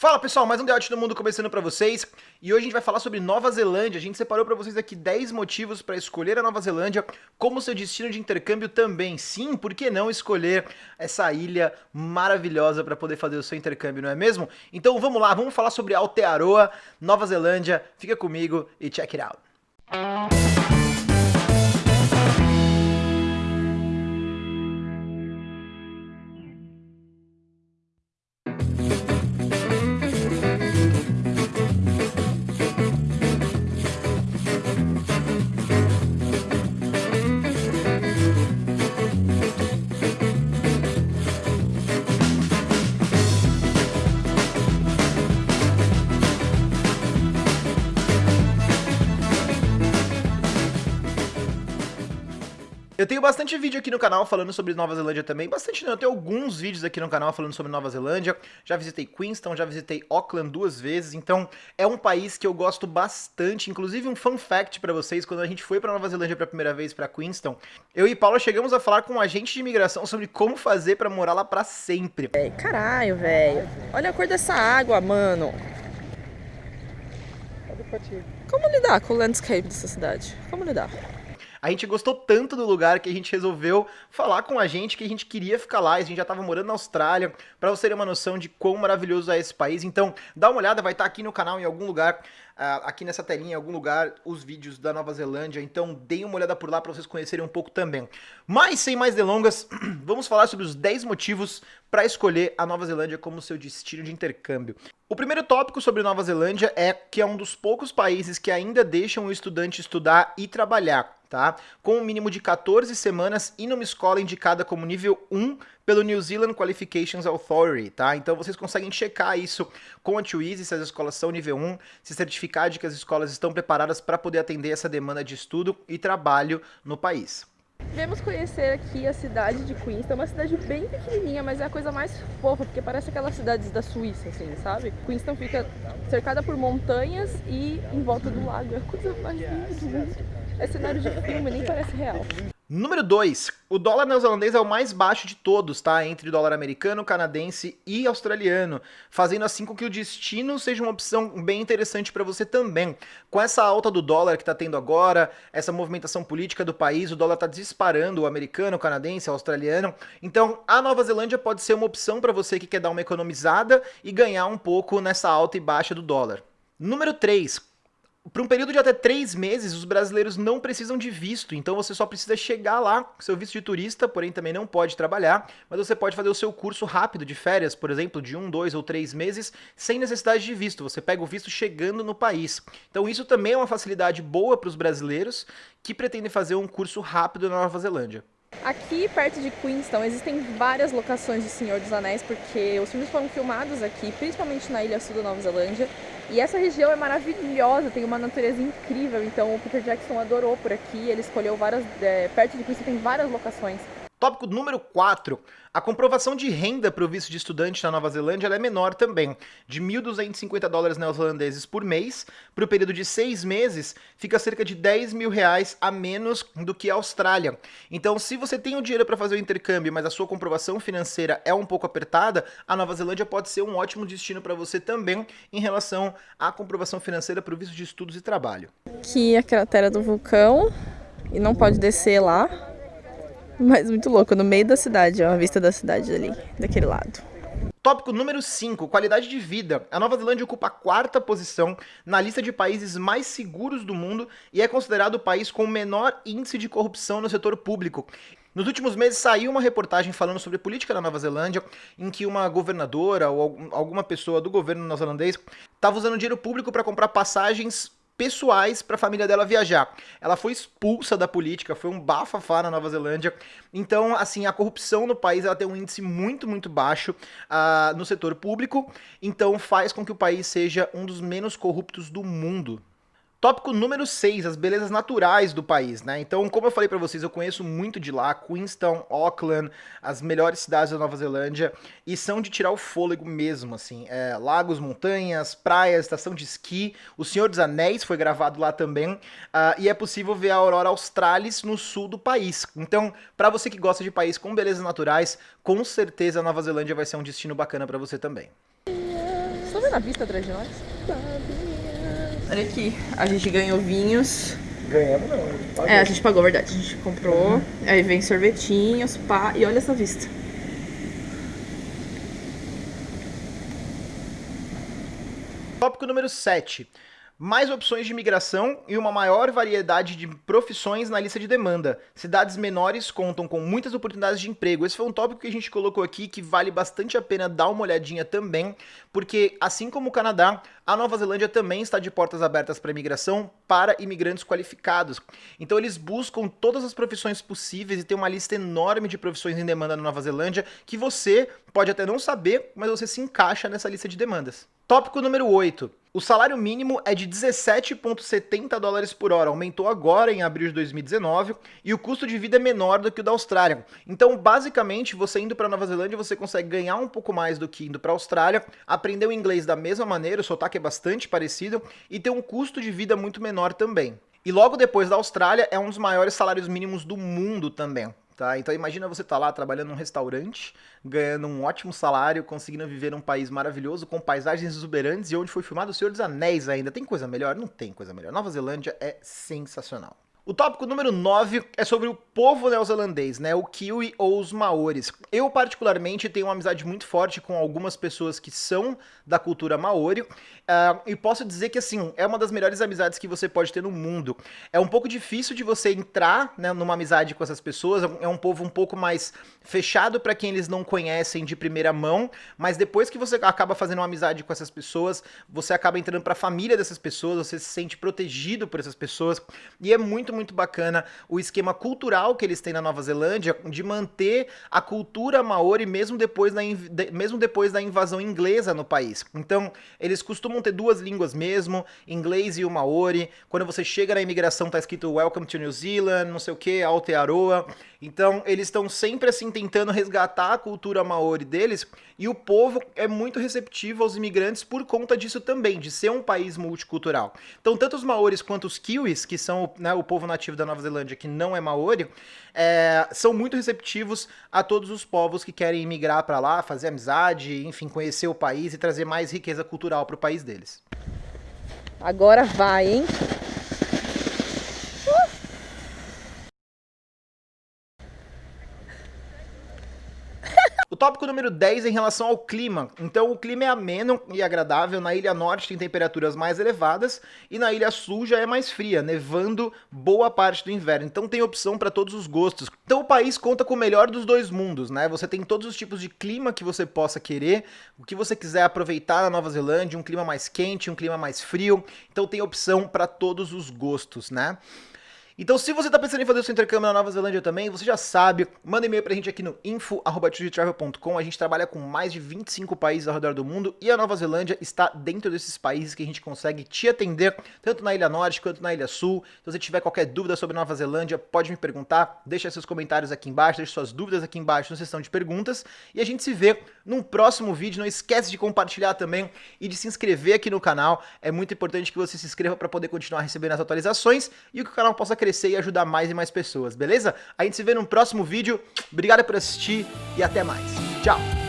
Fala pessoal, mais um The do Mundo começando pra vocês e hoje a gente vai falar sobre Nova Zelândia. A gente separou pra vocês aqui 10 motivos pra escolher a Nova Zelândia como seu destino de intercâmbio também. Sim, por que não escolher essa ilha maravilhosa pra poder fazer o seu intercâmbio, não é mesmo? Então vamos lá, vamos falar sobre Aotearoa, Nova Zelândia. Fica comigo e check it out. Eu tenho bastante vídeo aqui no canal falando sobre Nova Zelândia também, bastante não, eu tenho alguns vídeos aqui no canal falando sobre Nova Zelândia, já visitei Queenstown, já visitei Auckland duas vezes, então é um país que eu gosto bastante, inclusive um fun fact pra vocês, quando a gente foi pra Nova Zelândia pela primeira vez, pra Queenstown, eu e Paula chegamos a falar com um agente de imigração sobre como fazer pra morar lá pra sempre. É, caralho, velho, olha a cor dessa água, mano. Como lidar com o landscape dessa cidade? Como lidar? A gente gostou tanto do lugar que a gente resolveu falar com a gente que a gente queria ficar lá, a gente já estava morando na Austrália, para você ter uma noção de quão maravilhoso é esse país. Então, dá uma olhada, vai estar tá aqui no canal em algum lugar, uh, aqui nessa telinha em algum lugar, os vídeos da Nova Zelândia. Então, deem uma olhada por lá para vocês conhecerem um pouco também. Mas, sem mais delongas, vamos falar sobre os 10 motivos para escolher a Nova Zelândia como seu destino de intercâmbio. O primeiro tópico sobre Nova Zelândia é que é um dos poucos países que ainda deixam o estudante estudar e trabalhar tá? Com um mínimo de 14 semanas e numa escola indicada como nível 1 pelo New Zealand Qualifications Authority, tá? Então vocês conseguem checar isso com a Twizy, se as escolas são nível 1, se certificar de que as escolas estão preparadas para poder atender essa demanda de estudo e trabalho no país. Viemos conhecer aqui a cidade de Queenstown, uma cidade bem pequenininha, mas é a coisa mais fofa, porque parece aquelas cidades da Suíça, assim, sabe? Queenstown fica cercada por montanhas e em volta do lago, é a coisa mais linda do mundo. É cenário de filme, nem parece real. Número 2. O dólar neozelandês é o mais baixo de todos, tá? Entre o dólar americano, canadense e australiano, fazendo assim com que o destino seja uma opção bem interessante para você também. Com essa alta do dólar que tá tendo agora, essa movimentação política do país, o dólar tá disparando, o americano, o canadense, o australiano. Então, a Nova Zelândia pode ser uma opção para você que quer dar uma economizada e ganhar um pouco nessa alta e baixa do dólar. Número 3. Por um período de até três meses, os brasileiros não precisam de visto, então você só precisa chegar lá com seu visto de turista, porém também não pode trabalhar, mas você pode fazer o seu curso rápido de férias, por exemplo, de um, dois ou três meses, sem necessidade de visto. Você pega o visto chegando no país. Então isso também é uma facilidade boa para os brasileiros que pretendem fazer um curso rápido na Nova Zelândia. Aqui perto de Queenstown existem várias locações de Senhor dos Anéis, porque os filmes foram filmados aqui, principalmente na Ilha Sul da Nova Zelândia. E essa região é maravilhosa, tem uma natureza incrível, então o Peter Jackson adorou por aqui, ele escolheu várias, é, perto de Queenstown tem várias locações. Tópico número 4. A comprovação de renda para o visto de estudante na Nova Zelândia é menor também, de 1.250 dólares neozelandeses por mês, para o período de seis meses, fica cerca de 10 mil reais a menos do que a Austrália. Então, se você tem o dinheiro para fazer o intercâmbio, mas a sua comprovação financeira é um pouco apertada, a Nova Zelândia pode ser um ótimo destino para você também em relação à comprovação financeira para o visto de estudos e trabalho. Aqui é a cratera do vulcão, e não pode descer lá, mas muito louco, no meio da cidade, ó, a vista da cidade ali, daquele lado. Tópico número 5, qualidade de vida. A Nova Zelândia ocupa a quarta posição na lista de países mais seguros do mundo e é considerado o país com o menor índice de corrupção no setor público. Nos últimos meses saiu uma reportagem falando sobre política na Nova Zelândia, em que uma governadora ou alguma pessoa do governo neozelandês estava usando dinheiro público para comprar passagens pessoais para a família dela viajar. Ela foi expulsa da política, foi um bafafá na Nova Zelândia. Então, assim, a corrupção no país ela tem um índice muito, muito baixo uh, no setor público. Então, faz com que o país seja um dos menos corruptos do mundo. Tópico número 6, as belezas naturais do país, né? Então, como eu falei para vocês, eu conheço muito de lá, Queenstown, Auckland, as melhores cidades da Nova Zelândia, e são de tirar o fôlego mesmo, assim. É, lagos, montanhas, praias, estação de esqui, O Senhor dos Anéis foi gravado lá também, uh, e é possível ver a Aurora Australis no sul do país. Então, para você que gosta de país com belezas naturais, com certeza a Nova Zelândia vai ser um destino bacana para você também. Tô vendo a vista atrás de nós? Olha aqui, a gente ganhou vinhos. Ganhamos não. É, a gente pagou, verdade. A gente comprou. Uhum. Aí vem sorvetinhos, pá. E olha essa vista. Tópico número 7 mais opções de imigração e uma maior variedade de profissões na lista de demanda. Cidades menores contam com muitas oportunidades de emprego. Esse foi um tópico que a gente colocou aqui que vale bastante a pena dar uma olhadinha também, porque assim como o Canadá, a Nova Zelândia também está de portas abertas para imigração para imigrantes qualificados. Então eles buscam todas as profissões possíveis e tem uma lista enorme de profissões em demanda na Nova Zelândia que você pode até não saber, mas você se encaixa nessa lista de demandas. Tópico número 8. O salário mínimo é de 17,70 dólares por hora, aumentou agora em abril de 2019, e o custo de vida é menor do que o da Austrália. Então, basicamente, você indo para Nova Zelândia, você consegue ganhar um pouco mais do que indo para a Austrália, aprender o inglês da mesma maneira, o sotaque é bastante parecido, e ter um custo de vida muito menor também. E logo depois da Austrália, é um dos maiores salários mínimos do mundo também. Tá? Então imagina você estar tá lá trabalhando num restaurante, ganhando um ótimo salário, conseguindo viver num país maravilhoso, com paisagens exuberantes e onde foi filmado o Senhor dos Anéis ainda. Tem coisa melhor? Não tem coisa melhor. Nova Zelândia é sensacional. O tópico número 9 é sobre o povo neozelandês, né? O Kiwi ou os Maoris. Eu, particularmente, tenho uma amizade muito forte com algumas pessoas que são da cultura Maori. Uh, e posso dizer que, assim, é uma das melhores amizades que você pode ter no mundo. É um pouco difícil de você entrar né, numa amizade com essas pessoas. É um povo um pouco mais fechado para quem eles não conhecem de primeira mão. Mas depois que você acaba fazendo uma amizade com essas pessoas, você acaba entrando para a família dessas pessoas, você se sente protegido por essas pessoas. E é muito, muito bacana o esquema cultural que eles têm na Nova Zelândia de manter a cultura maori mesmo depois da, mesmo depois da invasão inglesa no país. Então, eles costumam ter duas línguas mesmo, inglês e o maori. Quando você chega na imigração tá escrito Welcome to New Zealand, não sei o que, Aotearoa. Então, eles estão sempre assim tentando resgatar a cultura maori deles e o povo é muito receptivo aos imigrantes por conta disso também, de ser um país multicultural. Então, tanto os maoris quanto os kiwis, que são né, o povo nativo da Nova Zelândia, que não é maori, é, são muito receptivos a todos os povos que querem imigrar para lá, fazer amizade, enfim, conhecer o país e trazer mais riqueza cultural para o país deles. Agora vai, hein? Tópico número 10 é em relação ao clima. Então, o clima é ameno e agradável. Na Ilha Norte tem temperaturas mais elevadas e na Ilha Sul já é mais fria, nevando boa parte do inverno. Então, tem opção para todos os gostos. Então, o país conta com o melhor dos dois mundos, né? Você tem todos os tipos de clima que você possa querer, o que você quiser aproveitar na Nova Zelândia, um clima mais quente, um clima mais frio. Então, tem opção para todos os gostos, né? Então, se você está pensando em fazer o seu intercâmbio na Nova Zelândia também, você já sabe, manda e-mail pra gente aqui no info.travel.com. A gente trabalha com mais de 25 países ao redor do mundo e a Nova Zelândia está dentro desses países que a gente consegue te atender, tanto na Ilha Norte quanto na Ilha Sul. Se você tiver qualquer dúvida sobre Nova Zelândia, pode me perguntar, deixa seus comentários aqui embaixo, deixa suas dúvidas aqui embaixo na seção de perguntas e a gente se vê num próximo vídeo. Não esquece de compartilhar também e de se inscrever aqui no canal. É muito importante que você se inscreva para poder continuar recebendo as atualizações e que o canal possa crescer crescer e ajudar mais e mais pessoas, beleza? A gente se vê no próximo vídeo. Obrigado por assistir e até mais. Tchau!